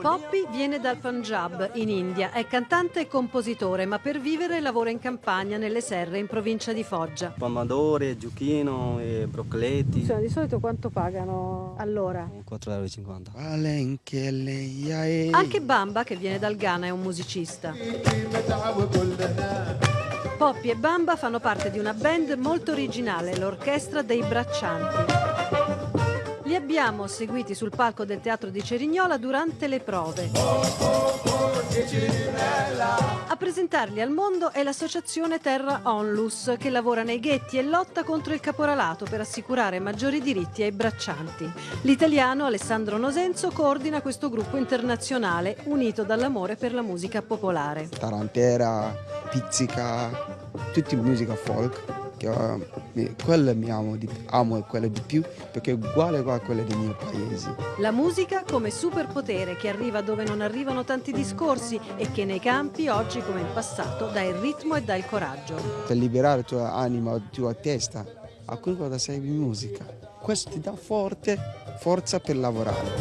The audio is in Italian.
Poppy viene dal Punjab, in India. È cantante e compositore, ma per vivere lavora in campagna nelle serre in provincia di Foggia. Pomodoro, zucchino e broccoli. di solito quanto pagano all'ora? 4,50 euro. Anche Bamba, che viene dal Ghana, è un musicista. Poppy e Bamba fanno parte di una band molto originale, l'Orchestra dei Braccianti. Li abbiamo seguiti sul palco del Teatro di Cerignola durante le prove. A presentarli al mondo è l'associazione Terra Onlus, che lavora nei ghetti e lotta contro il caporalato per assicurare maggiori diritti ai braccianti. L'italiano Alessandro Nosenzo coordina questo gruppo internazionale unito dall'amore per la musica popolare. tarantera, pizzica, tutti musica folk. Che, mi- quella mi amo, di, amo quella di più perché è uguale a quella dei miei paesi. La musica come superpotere che arriva dove non arrivano tanti discorsi e che nei campi, oggi come in passato, dà il ritmo e dà il coraggio. Per liberare la tua anima, la tua testa, a quel cosa serve musica. Questo ti dà forte forza per lavorare.